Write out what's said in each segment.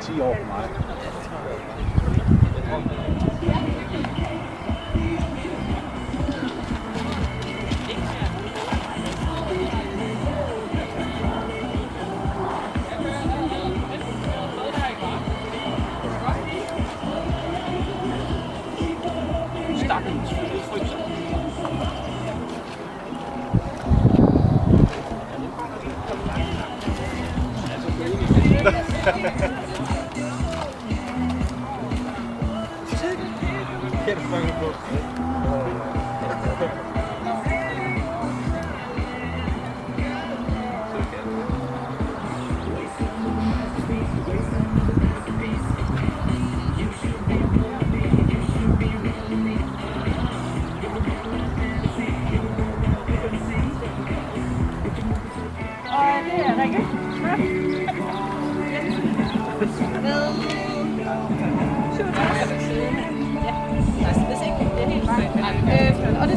10 år for mig. Quero pagar um pouco.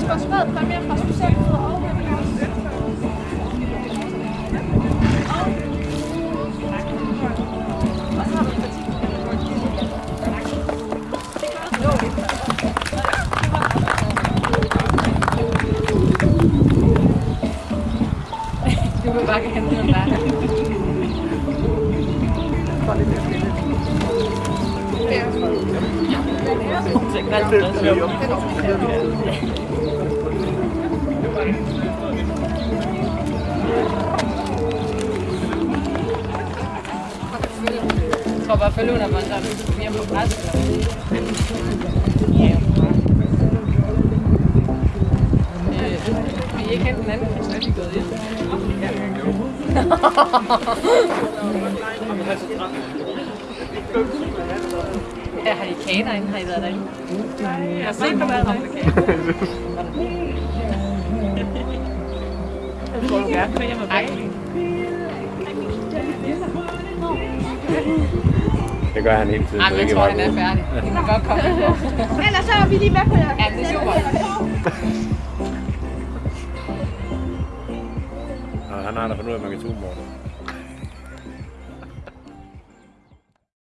Fint. Øh, og det er sponsoreret præmier fra Socialforbundet og Webinars. Og så har vi en parti. Du vil bare gerne hente noget Jeg tror bare, følge under mig, så er vi hjemme på græs. Ja. Øh, Vil I ikke hente den anden? Så er de gået hjem. Ja, har I kaner inde? Har I været derinde? Jeg har set dig været derinde. Jeg tror, du gerne vil hjem og Det gør han hele tiden. Ej, så men jeg det tror, han er færdig. Vi kan godt komme. Ellers så er vi lige med på jer. Ja, det er super. Og han har da fundet ud af, at man kan det.